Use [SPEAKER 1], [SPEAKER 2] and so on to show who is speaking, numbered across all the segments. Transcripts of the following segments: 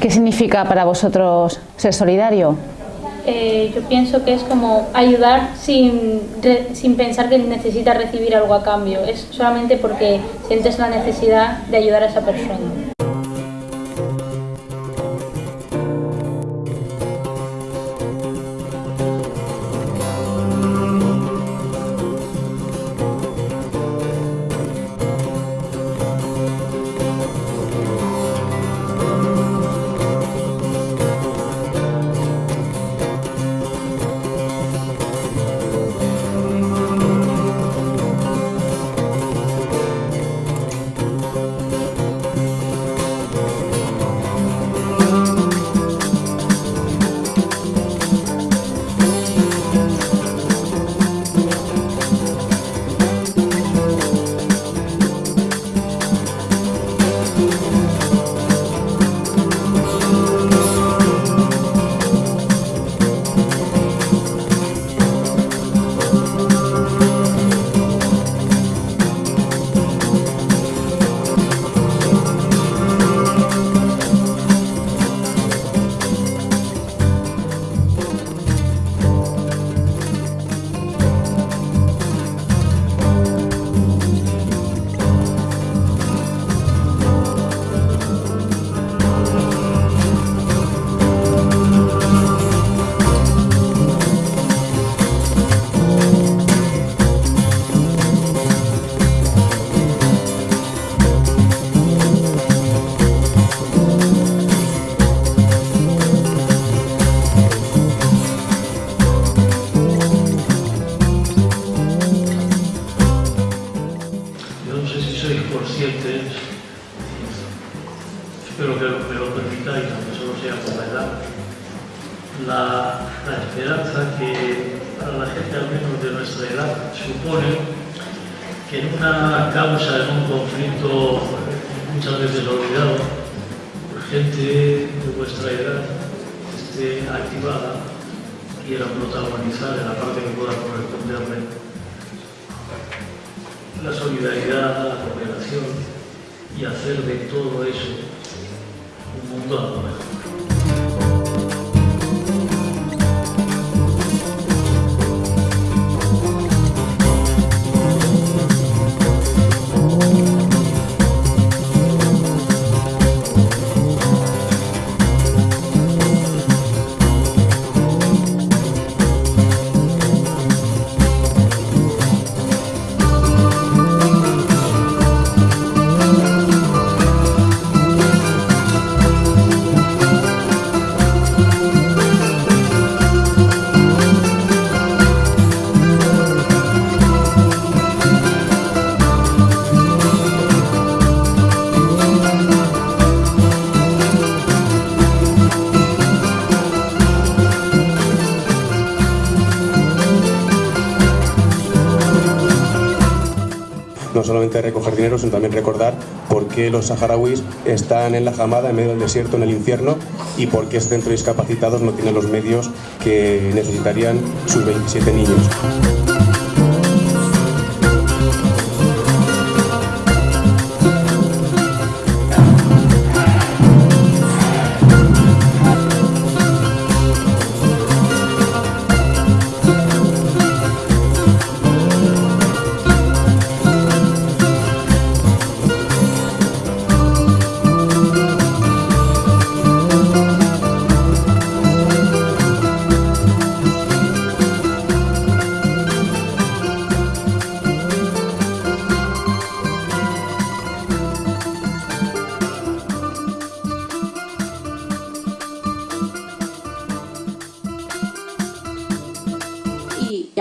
[SPEAKER 1] ¿Qué significa para vosotros ser solidario?
[SPEAKER 2] Eh, yo pienso que es como ayudar sin, sin pensar que necesitas recibir algo a cambio, es solamente porque sientes la necesidad de ayudar a esa persona.
[SPEAKER 3] Que lo permitáis, aunque solo sea por la edad, la, esperanza que para la gente al menos de nuestra edad supone que en una causa, en un conflicto muchas veces olvidado, gente de vuestra edad esté activada, quiera protagonizar en la parte que pueda corresponderle. La solidaridad, la cooperación y hacer de todo eso un mundo algo mejor.
[SPEAKER 4] No solamente recoger dinero, sino también recordar por qué los saharauis están en la jamada, en medio del desierto, en el infierno, y por qué este centro de discapacitados no tiene los medios que necesitarían sus 27 niños.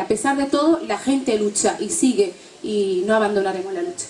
[SPEAKER 5] A pesar de todo la gente lucha y sigue y no abandonaremos la lucha.